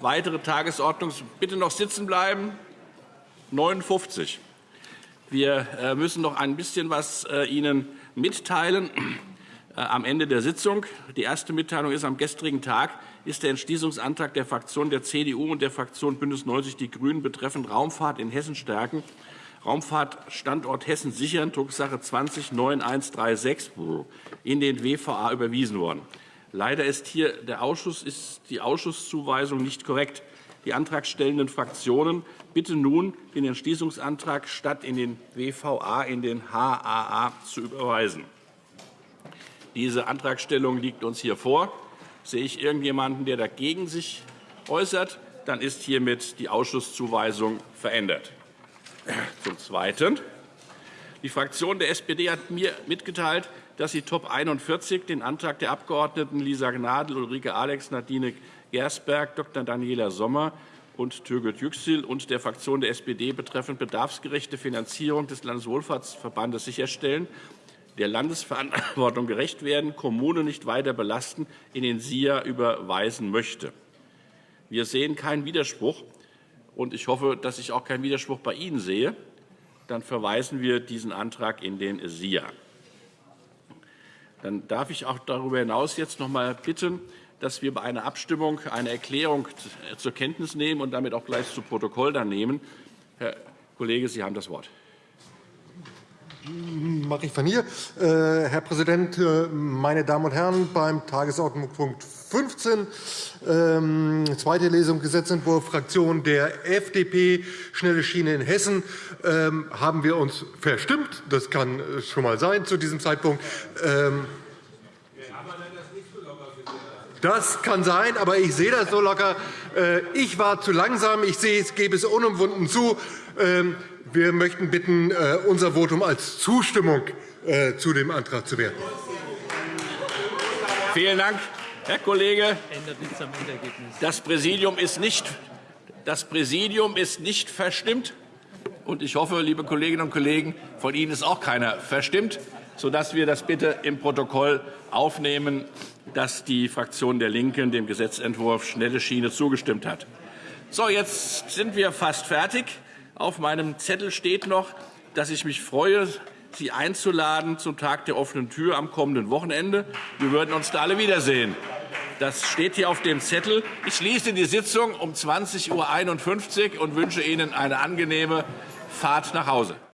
weitere Tagesordnungs bitte noch sitzen bleiben. 59. Wir äh, müssen noch ein bisschen was äh, Ihnen mitteilen äh, am Ende der Sitzung. Die erste Mitteilung ist, am gestrigen Tag ist der Entschließungsantrag der Fraktion der CDU und der Fraktion BÜNDNIS 90 die GRÜNEN betreffend Raumfahrt in Hessen stärken, Raumfahrtstandort Hessen sichern, Drucksache 20 9136, in den WVA überwiesen worden. Leider ist hier der Ausschuss, ist die Ausschusszuweisung nicht korrekt. Die antragstellenden Fraktionen bitten nun, den Entschließungsantrag statt in den WVA in den HAA zu überweisen. Diese Antragstellung liegt uns hier vor. Sehe ich irgendjemanden, der dagegen sich äußert, dann ist hiermit die Ausschusszuweisung verändert. Zum Zweiten. Die Fraktion der SPD hat mir mitgeteilt, dass sie Top 41 den Antrag der Abgeordneten Lisa Gnadl, Ulrike Alex, Nadine Gersberg, Dr. Daniela Sommer und Türgüt Yüksel und der Fraktion der SPD betreffend bedarfsgerechte Finanzierung des Landeswohlfahrtsverbandes sicherstellen, der Landesverantwortung gerecht werden, Kommunen nicht weiter belasten, in den SIA überweisen möchte. Wir sehen keinen Widerspruch, und ich hoffe, dass ich auch keinen Widerspruch bei Ihnen sehe. Dann verweisen wir diesen Antrag in den SIA. Dann darf ich auch darüber hinaus jetzt noch einmal bitten, dass wir bei einer Abstimmung eine Erklärung zur Kenntnis nehmen und damit auch gleich zu Protokoll dann nehmen. Herr Kollege, Sie haben das Wort. Mache ich von hier. Äh, Herr Präsident, äh, meine Damen und Herren! Beim Tagesordnungspunkt 15, ähm, zweite Lesung Gesetzentwurf Fraktion der FDP, schnelle Schiene in Hessen, ähm, haben wir uns verstimmt. Das kann schon einmal sein zu diesem Zeitpunkt. Das kann sein, aber ich sehe das so locker. Äh, ich war zu langsam. Ich sehe, es gebe es unumwunden zu. Ähm, wir möchten bitten, äh, unser Votum als Zustimmung äh, zu dem Antrag zu werten. Vielen Dank, Herr Kollege. Das Präsidium ist nicht, das Präsidium ist nicht verstimmt. Und ich hoffe, liebe Kolleginnen und Kollegen, von Ihnen ist auch keiner verstimmt, sodass wir das bitte im Protokoll aufnehmen, dass die Fraktion der LINKEN dem Gesetzentwurf Schnelle Schiene zugestimmt hat. So, jetzt sind wir fast fertig. Auf meinem Zettel steht noch, dass ich mich freue, Sie einzuladen zum Tag der offenen Tür am kommenden Wochenende. Wir würden uns da alle wiedersehen. Das steht hier auf dem Zettel. Ich schließe die Sitzung um 20.51 Uhr und wünsche Ihnen eine angenehme Fahrt nach Hause.